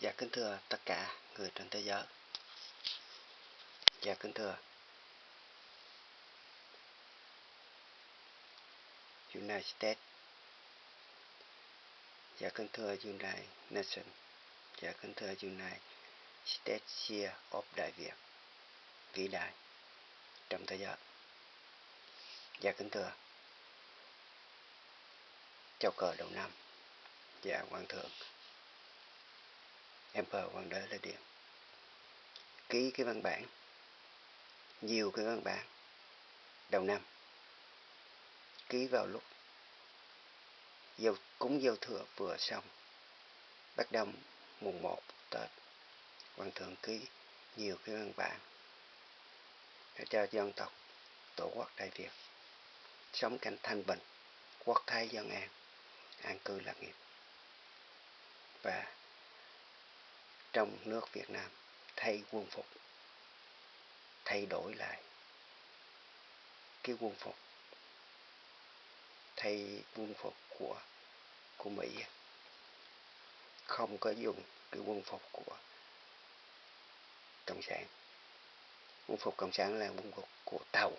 Dạ kính thưa tất cả người trên thế giới. Dạ kính thưa United States. Dạ kính thưa United Nations. Dạ kính thưa United States Share of Đại Việt. Vĩ đại trong thế giới. Dạ kính thưa Châu cờ đầu năm. Dạ Hoàng thượng Emperor Hoàng đế Lê Điện ký cái văn bản. Nhiều cái văn bản. Đầu năm. Ký vào lúc dâu, cúng dâu thừa vừa xong. Bắt đầu mùng 1 Tết. Hoàng thượng ký nhiều cái văn bản để cho dân tộc tổ quốc Đại Việt sống cảnh thanh bình quốc thái dân an an cư lạc nghiệp. Và trong nước Việt Nam, thay quân phục, thay đổi lại cái quân phục, thay quân phục của của Mỹ. Không có dùng cái quân phục của cộng sản. Quân phục cộng sản là quân phục của tàu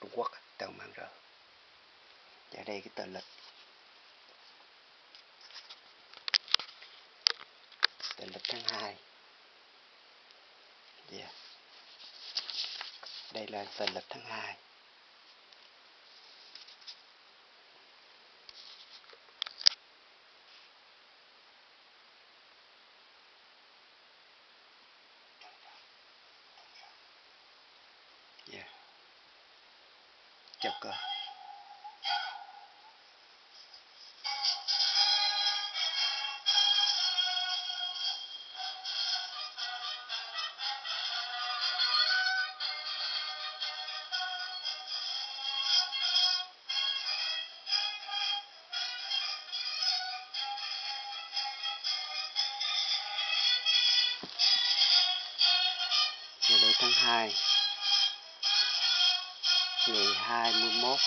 Trung Quốc, tàu mang rờ và đây cái tờ lịch mình bật tháng 2 yeah. Dạ. đây là dần lịch tháng 2 yeah. Dạ. chào cơ 12 ngày 21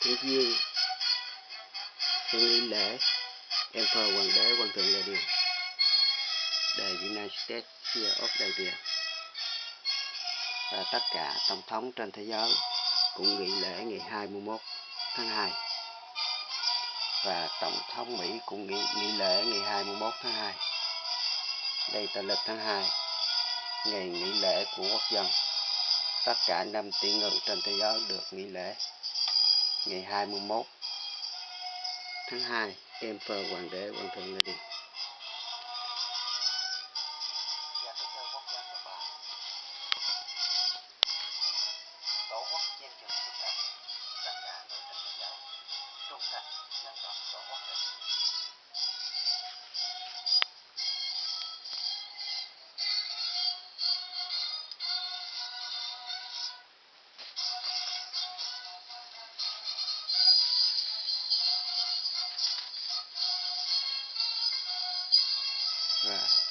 Tháng Giêng Xuân nghi lễ. Em thờ hoàng đế hoàng thượng là điều The United States Fear of Đại Việt và tất cả tổng thống trên thế giới cũng nghỉ lễ ngày 21 tháng 2 và tổng thống Mỹ cũng nghỉ, nghỉ lễ ngày 21 tháng 2 đây là lịch tháng 2 ngày nghỉ lễ của quốc dân. Tất cả năm tỷ ngự trên thế giới được nghỉ lễ. Ngày 21 tháng 2 Emperor Hoàng đế, Hoàng thượng Lê Điền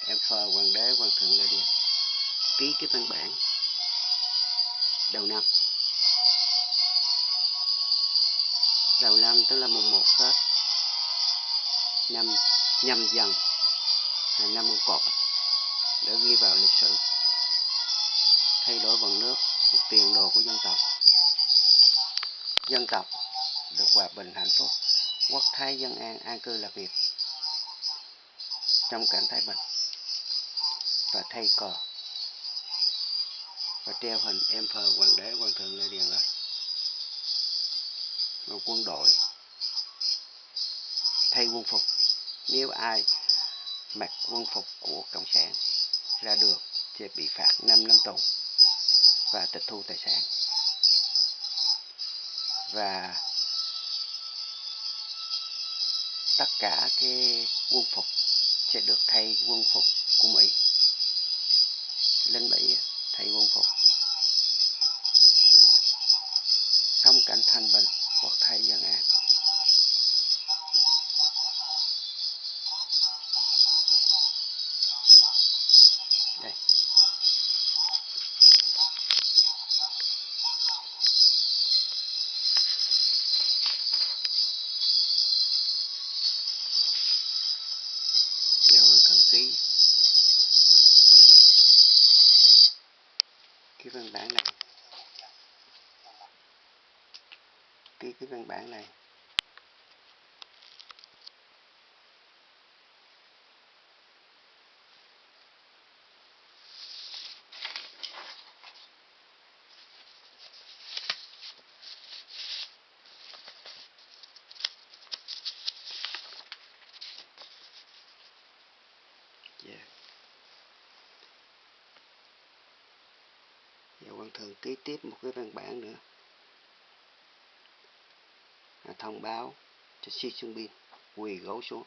em Emperor Hoàng đế, Hoàng thượng lên Điền. Ký cái văn bản đầu năm. Đầu năm tức là mùng 1 Tết. Năm nhâm dần, là năm mùng cọp để ghi vào lịch sử. Thay đổi vận nước, một tiền đồ của dân tộc. Dân tộc được hòa bình hạnh phúc. Quốc thái dân an an cư lạc nghiệp trong cảnh thái bình và thay cờ và treo hình Emperor Hoàng đế, Hoàng thượng Lê Điền lên. Và quân đội. Thay quân phục. Nếu ai mặc quân phục của cộng sản ra đường sẽ bị phạt 5 năm tù và tịch thu tài sản. Và tất cả cái quân phục sẽ được thay quân phục của Mỹ. Ký tiếp một cái văn bản nữa. À, thông báo cho Si Xuân Bin quỳ gấu xuống.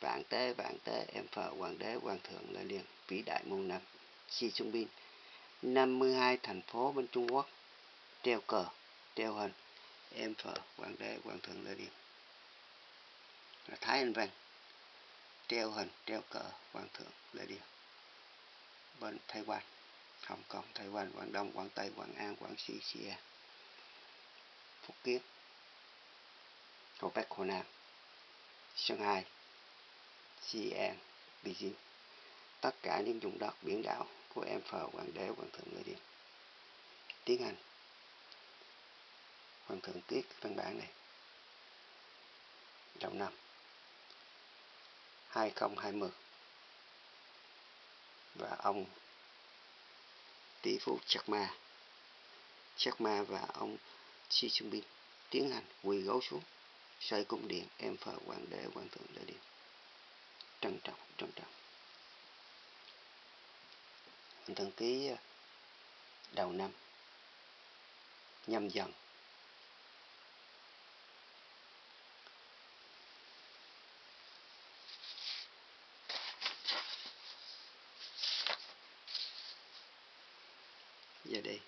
Vạn tế vạn tế em phờ hoàng đế hoàng thượng lên liền vĩ đại muôn năm. Si Xuân Bin 52 thành phố bên Trung Quốc treo cờ treo hình em phờ hoàng đế hoàng thượng lên liền là Thái Anh Văn treo hình treo cờ hoàng thượng lên liền bên Thái Quan Hồng Kông Thái Quan Quảng Đông, Quảng Tây, Quảng An, Quảng xi Xia Phúc Kiến. Hồ Bắc Hồ Nam Shanghai Xi'an Beijing. Tất cả những vùng đất biển đảo của em phờ hoàng đế, hoàng thượng lê điền. Tiến hành hoàng thượng tiết văn bản này. Đầu năm. 2020 và ông tỷ phú Jack Ma. Ma và ông Xi Jinping tiến hành quỳ gấu xuống xây cung điện, em phờ hoàng đế, hoàng thượng lê điện trân trọng trân trọng. Thần ký ờ, đầu năm, nhâm dần giờ đây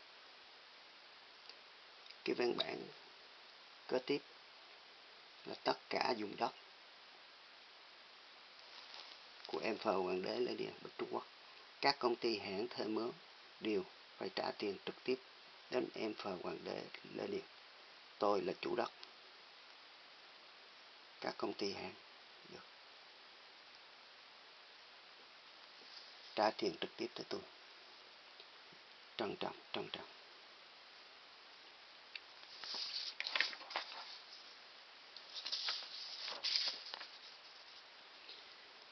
cái văn bản kế tiếp là tất cả dùng đất của em phờ hoàng đế lê điện Bất trung quốc. Các công ty hãng thuê mướn đều phải trả tiền trực tiếp đến em phờ hoàng đế lê điện tôi là chủ đất. Các công ty hãng được trả tiền trực tiếp tới tôi. Trân trọng trân trọng.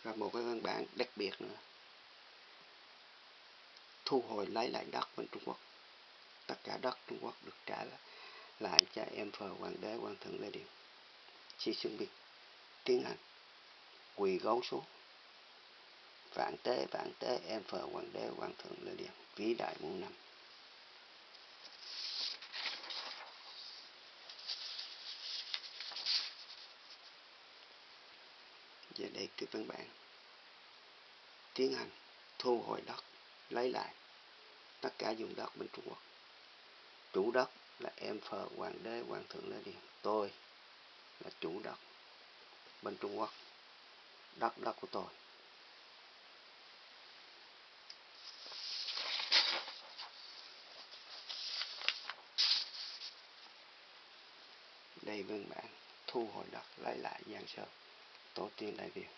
Và một cái văn bản đặc biệt nữa. Thu hồi lấy lại đất bên Trung Quốc. Tất cả đất Trung Quốc được trả lại cho em phờ hoàng đế, hoàng thượng Lê Điện Xi Xuân Bình tiến hành quỳ gấu xuống. Vạn tế vạn tế, em phờ hoàng đế, hoàng thượng Lê Điện vĩ đại muôn năm. Về đây cái văn bản tiến hành thu hồi đất, lấy lại tất cả dùng đất bên Trung Quốc. Chủ đất là em phờ hoàng đế, hoàng thượng lê điền. Tôi là chủ đất bên Trung Quốc. Đất đất của tôi. Đây văn bản thu hồi đất, lấy lại Giang Sơn tổ tiên đại Việt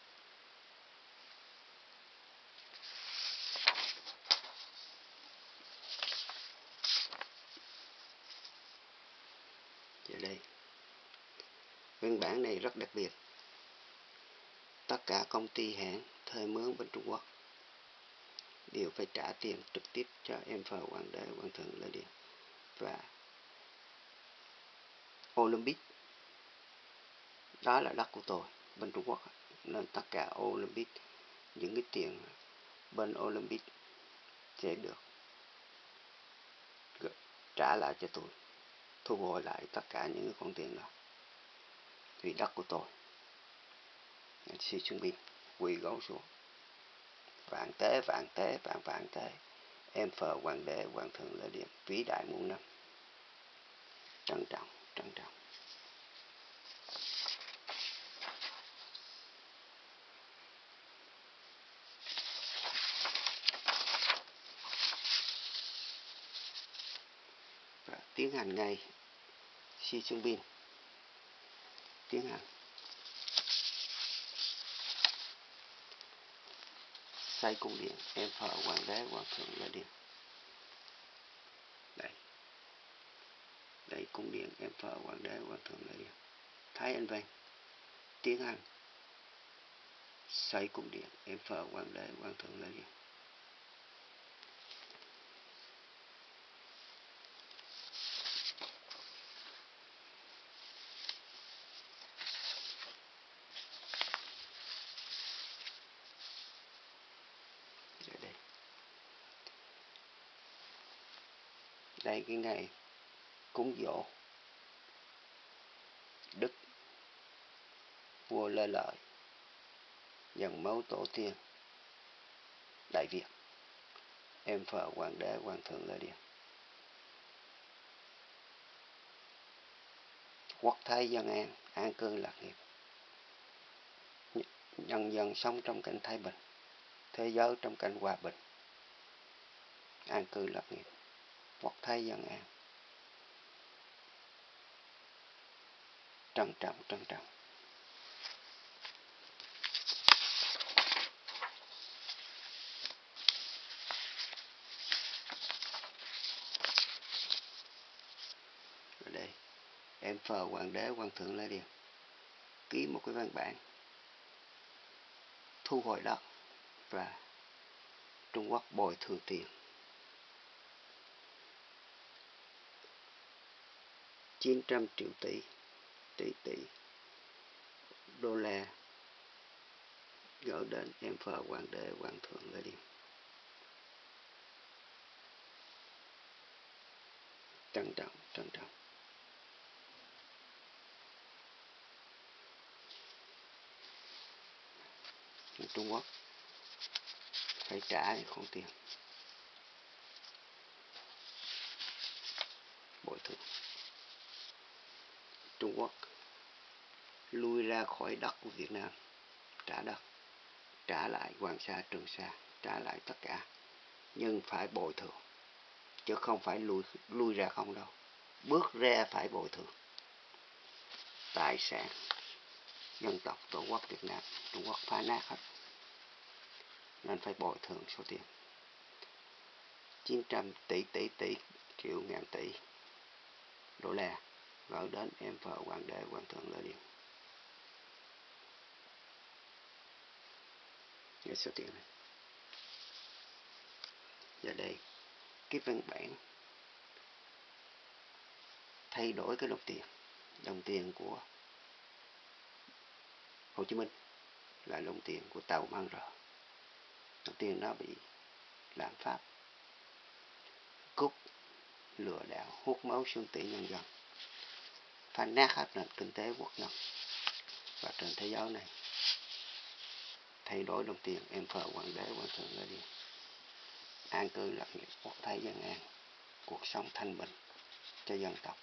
giờ đây văn bản này rất đặc biệt. Tất cả công ty hãng, thuê mướn bên Trung Quốc đều phải trả tiền trực tiếp cho em phờ hoàng đế, hoàng thượng lê điện và Olympic. Đó là đất của tôi bên Trung Quốc nên tất cả Olympic, những cái tiền bên Olympic sẽ được trả lại cho tôi, thu hồi lại tất cả những cái khoản tiền đó. Vì đất của tôi si chuẩn bị quỳ gấu xuống. Vạn tế vạn tế, vạn vạn tế, em phờ hoàng đế, hoàng thượng lợi điện vĩ đại muôn năm. Trân trọng trân trọng. Và ngày. Hành ngay Bin tiếng tiến xây cung điện, em thờ hoàng đế, hoàng thượng là điện. Đây. Đây, cung điện, em thờ hoàng đế, hoàng thượng là điện. Thái anh văn tiến hành xây cung điện, em thờ hoàng đế, hoàng thượng là điện Ở đây cái ngày cúng dỗ đức, vua lê lợi dần máu tổ tiên, đại việt. Em phở hoàng đế, hoàng thượng lê điền. Quốc thái dân an an cư lạc nghiệp. Nhân dân sống trong cảnh thái bình, thế giới trong cảnh hòa bình, an cư lạc nghiệp hoặc thay dân an. Trân trọng trân trọng. Rồi đây, em phờ hoàng đế, hoàng thượng lê điền. Ký một cái văn bản thu hồi đất và Trung Quốc bồi thường tiền. Chín trăm triệu tỷ tỷ tỷ đô la. Gửi đến em phờ hoàng đế, hoàng thượng lê điền. Trân trọng trân trọng. Trung Quốc phải trả những khoản tiền. Bồi thường. Trung Quốc lui ra khỏi đất của Việt Nam, trả đất, trả lại Hoàng Sa, Trường Sa, trả lại tất cả. Nhưng phải bồi thường, chứ không phải lui lui ra không đâu. Bước ra phải bồi thường. Tài sản, dân tộc, tổ quốc Việt Nam, Trung Quốc phá nát hết. Nên phải bồi thường số tiền. 900 tỷ tỷ tỷ, triệu ngàn tỷ đô la gửi đến em vợ hoàng đế hoàng thượng lê điện nghe số tiền này. Giờ đây, cái văn bản thay đổi cái đồng tiền. Đồng tiền của Hồ Chí Minh là đồng tiền của tàu mang rờ. Đồng tiền nó bị lạm phát. Cúc lừa đảo hút máu xương tỷ nhân dân phá nát hết nền kinh tế quốc dân và trên thế giới này. Thay đổi đồng tiền, em phờ hoàng đế, hoàng thượng ra đi. An cư lập nghiệp quốc thái dân an, cuộc sống thanh bình cho dân tộc.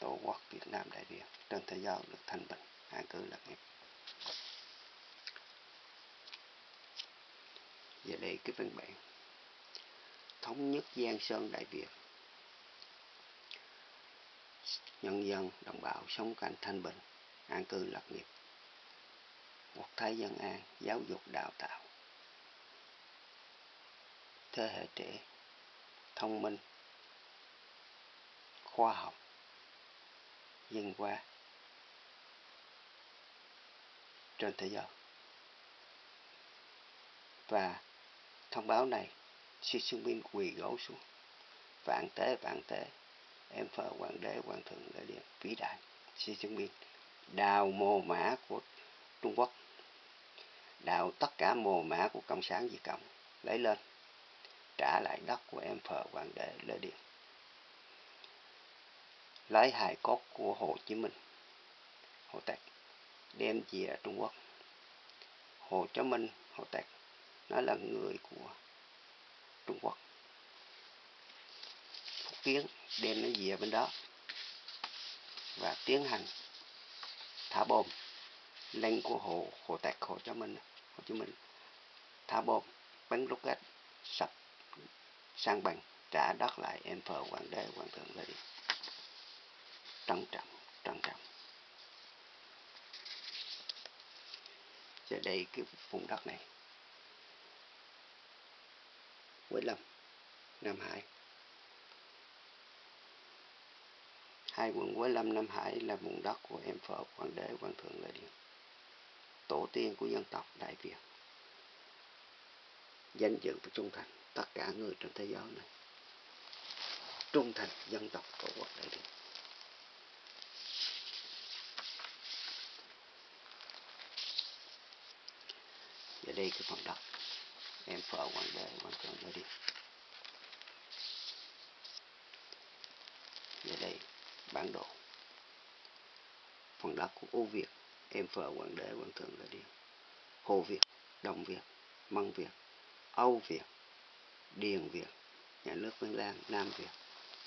Tổ quốc việt nam đại việt trên thế giới được thanh bình, an cư lập nghiệp và đây cái văn bản thống nhất Giang Sơn Đại Việt nhân dân, đồng bào sống cảnh thanh bình, an cư lạc nghiệp. Quốc thái dân an, giáo dục đào tạo. Thế hệ trẻ, thông minh, khoa học, dân qua trên thế giới. Và thông báo này Xi Jinping quỳ gối xuống. Vạn tế vạn tế em phở hoàng đế hoàng thượng đại điện vĩ đại, Xi Jinping đào mồ mã của Trung Quốc. Đào tất cả mồ mã của cộng sản Việt Cộng, lấy lên, trả lại đất của em phở hoàng đế Lê Điện. Lấy hài cốt của Hồ Chí Minh, Hồ Tạc, đem về Trung Quốc. Hồ Chí Minh, Hồ Tạc, nó là người của Trung Quốc. Phúc Kiến đem nó về bên đó. Và tiến hành thả bom lên của hồ hồ tạc, hồ Chí Minh, Hồ Chí Minh. Thả bom, bắn rocket sập, sang bằng, trả đất lại, em phờ hoàng đế, hoàng thượng lê trân trọng trân trọng. Giờ đây cái vùng đất này Quế Lâm Nam Hải nay quận Quế Lâm, Nam Hải là vùng đất của em Phở Hoàng đế, Hoàng thượng Lê Điện tổ tiên của dân tộc Đại Việt. Danh dự và trung thành, tất cả người trên thế giới này. Trung thành, dân tộc tổ quốc Đại Việt. Và đây cái phần đất. Em Phở Hoàng đế, Hoàng thượng Lê Điện và đây phản đồ. Phần đất của Âu Việt, em phở quảng đế quảng thượng là điền. Hồ việt, đồng việt, măng việt, âu việt, điền việt, nhà nước vân lan, nam việt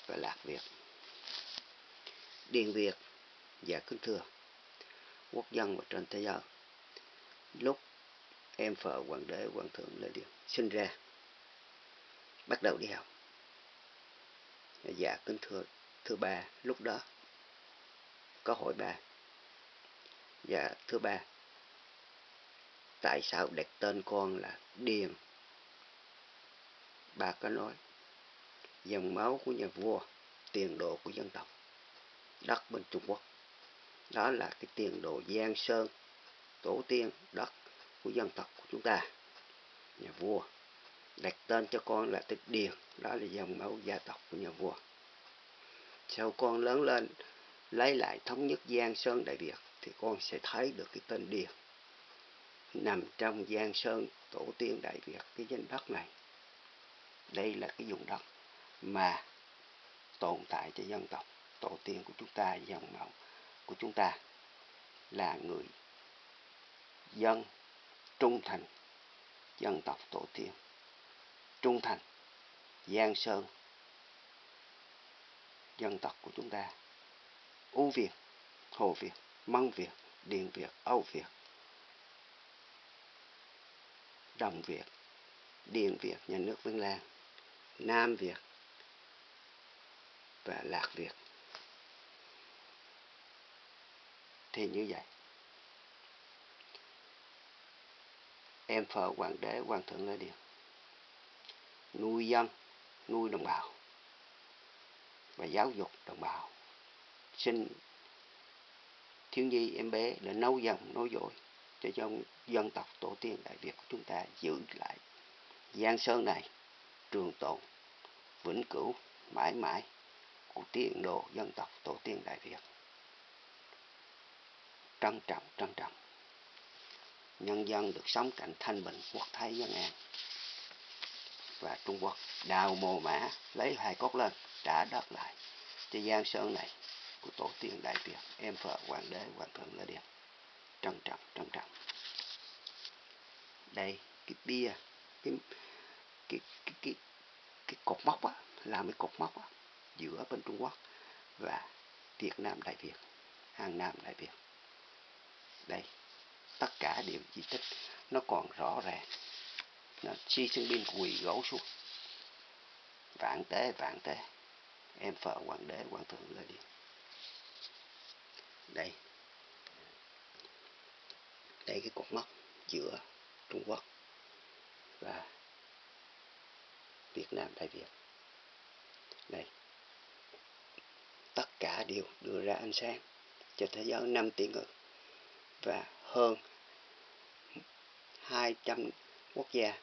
và lạc việt. Điền việt và kính thưa, quốc dân và trên thế giới. Lúc em phở hoàng đế, hoàng thượng lê điền, sinh ra, bắt đầu đi học. Dạ kính thưa thưa ba lúc đó có hỏi bà và thứ ba, tại sao đặt tên con là Điền? Bà có nói, dòng máu của nhà vua, tiền đồ của dân tộc, đất bên Trung Quốc. Đó là cái tiền đồ Giang Sơn, tổ tiên, đất của dân tộc của chúng ta, nhà vua. Đặt tên cho con là Tích Điền, đó là dòng máu gia tộc của nhà vua. Sau con lớn lên, lấy lại thống nhất Giang Sơn Đại Việt, thì con sẽ thấy được cái tên Điền. Nằm trong Giang Sơn tổ tiên Đại Việt cái danh đất này. Đây là cái vùng đất mà tồn tại cho dân tộc. Tổ tiên của chúng ta, dòng máu của chúng ta là người dân trung thành dân tộc tổ tiên. Trung thành giang sơn dân tộc của chúng ta. U việt hồ việt Măng Việt, điền Việt, Âu Việt, Đồng Việt, điền Việt, nhà nước Vân Lan, Nam Việt và Lạc Việt. Thì như vậy, em phờ hoàng đế hoàng thượng nói điều. Nuôi dân, nuôi đồng bào và giáo dục đồng bào sinh thiếu nhi em bé để nấu dòng nối dõi cho dân, dân tộc tổ tiên Đại Việt của chúng ta giữ lại Giang Sơn này trường tồn vĩnh cửu mãi mãi của tiền đồ dân tộc tổ tiên Đại Việt. Trân trọng, trân trọng. Nhân dân được sống cạnh thanh bình, quốc thái dân an. Và Trung Quốc đào mồ mã, lấy hai cốt lên, trả đất lại cho Giang Sơn này của tổ tiên Đại Việt, em vợ hoàng đế hoàng thượng lê điền Trân trọng, trân trọng. Đây, cái bia, cái, cái, cái, cái, cái cột mốc á, làm cái cột mốc á, giữa bên Trung Quốc và Việt Nam Đại Việt, Hàng Nam Đại Việt. Đây, tất cả điểm di tích nó còn rõ ràng. Nó chi sinh binh quỳ gấu xuống. Vạn tế, vạn tế. Em phở hoàng đế, hoàng thượng lên đi. Đây. Đây cái cột mốc giữa Trung Quốc và Việt Nam Đại Việt. Đây. Tất cả đều đưa ra ánh sáng cho thế giới năm tỷ người và hơn 200 quốc gia